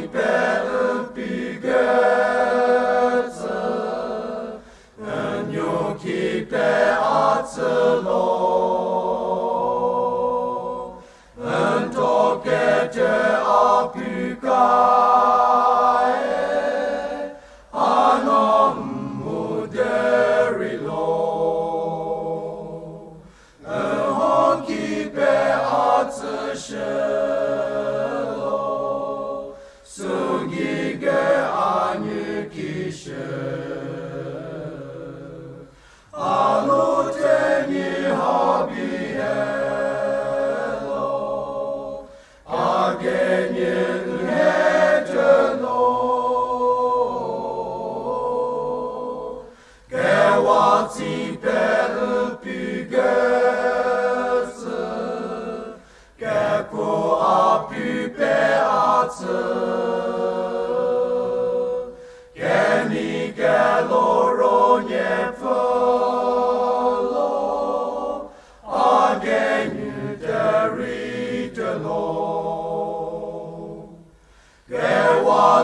deep Seigneur.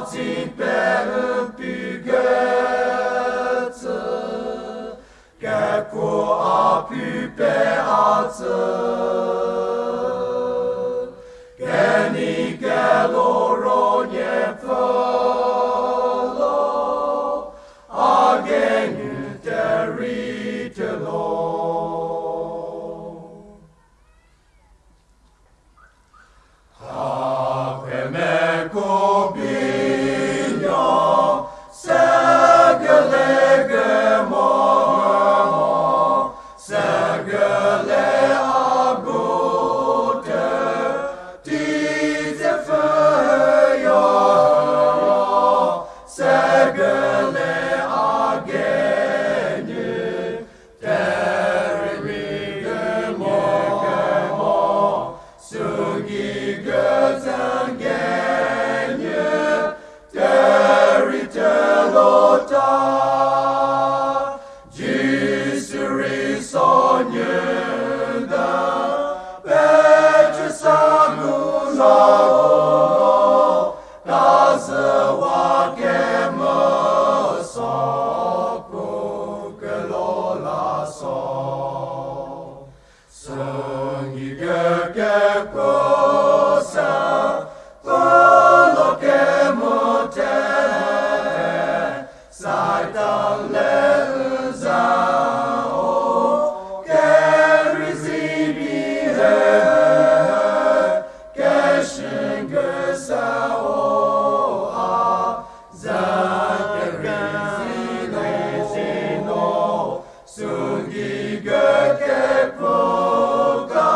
А теперь пигеца, како апипеаца, кени гелоро не фало, а геню теритело. Ave me cobi zagono Kazewakem soko kelola so Sengi geke kosa Kolo kemote Ungigöke ploga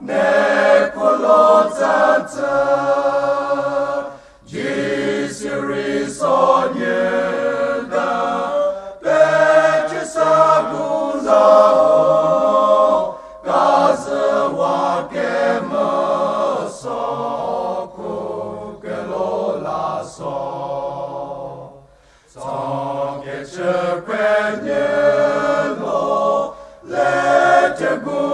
ne kolozanta Jisiri sonyeda peche sagunza Gaza wake masoko together.